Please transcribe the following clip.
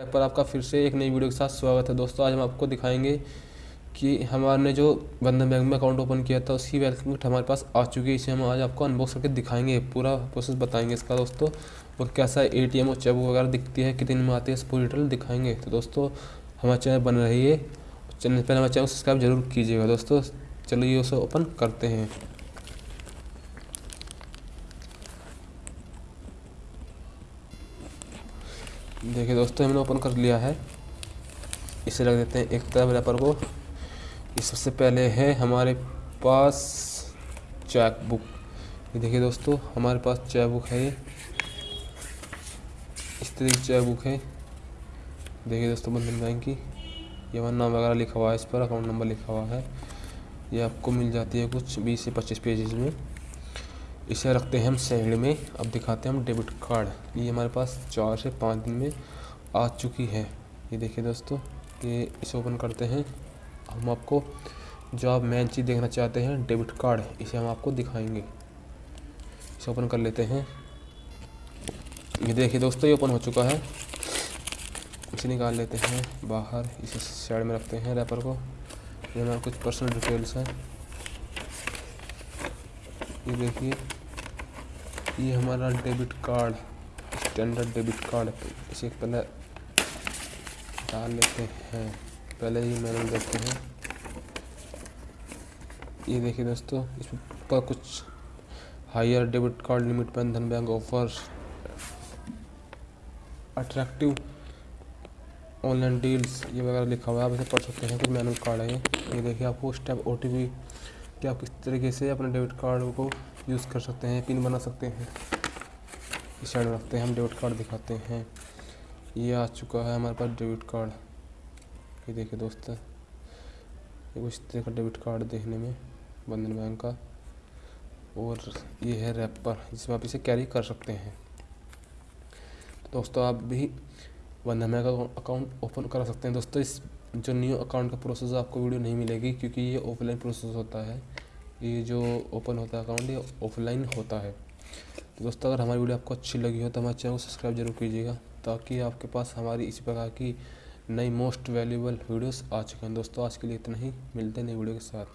पर आपका फिर से एक नई वीडियो के साथ स्वागत है। दोस्तों, आज हम आपको दिखाएँगे कि हमारे जो बंधन बैंक में अकाउंट ओपन किया था, उसकी वेलकम हमारे पास आ चुकी है। इसे हम आज आपको अनबॉक्स करके दिखाएँगे। पूरा प्रोसेस बताएँगे इसका, दोस्तों, और कैसा ए टी एम और चेक वगैरह दिखती है, कितने में आती है पूरी डिटेल दिखाएँगे। तो दोस्तों, हमारे चैनल बन रही है। चैनल, पहले हमारे चैनल सब्सक्राइब ज़रूर कीजिएगा। दोस्तों, चलिए उसे ओपन करते हैं। देखिए दोस्तों, हमने ओपन कर लिया है। इसे रख देते हैं एक तरफ़ रैपर को। ये सबसे पहले है हमारे पास चेक बुक देखिए दोस्तों, हमारे पास चेक बुक है ये। इस तरह की चेक बुक है। देखिए दोस्तों बंधन बैंक की ये हमारा नाम वगैरह लिखा हुआ है, इस पर अकाउंट नंबर लिखा हुआ है। ये आपको मिल जाती है कुछ बीस से पच्चीस पेजेस में। इसे रखते हैं हम साइड में। अब दिखाते हैं हम डेबिट कार्ड। ये हमारे पास चार से पाँच दिन में आ चुकी है। ये देखिए दोस्तों, ये इसे ओपन करते हैं। हम आपको जो आप मेन चीज़ देखना चाहते हैं, डेबिट कार्ड, इसे हम आपको दिखाएँगे। इसे ओपन कर लेते हैं। ये देखिए दोस्तों, ये ओपन हो चुका है। इसे निकाल लेते हैं बाहर। इसे साइड में रखते हैं रैपर को। ये हमारा कुछ पर्सनल डिटेल्स हैं। ये देखिए। ये हमारा debit card standard debit card इसे पहले डाल लेते हैं। पहले ही मैंने देखते हैं। ये देखिए दोस्तों इस पर कुछ higher debit card limit Bandhan Bank offer attractive online deals ये वगैरह लिखा हुआ है। आप इसे पढ़ सकते हैं। कुछ मैनुअल कार्ड है ये। देखिए आपको स्टेप ओ टी पी कि आप किस तरीके से अपने डेबिट कार्ड को यूज़ कर सकते हैं, पिन बना सकते हैं। इस साइड में रखते हैं, हम डेबिट कार्ड दिखाते हैं। ये आ चुका है हमारे पास डेबिट कार्ड। ये देखिए दोस्त कुछ तरह का डेबिट कार्ड देखने में बंधन बैंक का। और ये है रैपर, जिसमें आप इसे कैरी कर सकते हैं। दोस्तों, आप भी बंधन बैंक का अकाउंट ओपन करा सकते हैं। दोस्तों, इस जो न्यू अकाउंट का प्रोसेस आपको वीडियो नहीं मिलेगी क्योंकि ये ऑफलाइन प्रोसेस होता है। ये जो ओपन होता है अकाउंट ये ऑफलाइन होता है। तो दोस्तों, अगर हमारी वीडियो आपको अच्छी लगी हो तो हमारे चैनल को सब्सक्राइब ज़रूर कीजिएगा ताकि आपके पास हमारी इसी प्रकार की नई मोस्ट वैल्यूबल वीडियोस आ चुके हैं। दोस्तों, आज के लिए इतना ही। मिलते हैं नई वीडियो के साथ।